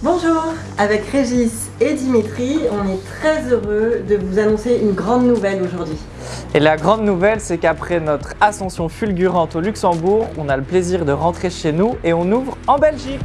Bonjour, avec Régis et Dimitri, on est très heureux de vous annoncer une grande nouvelle aujourd'hui. Et la grande nouvelle, c'est qu'après notre ascension fulgurante au Luxembourg, on a le plaisir de rentrer chez nous et on ouvre en Belgique.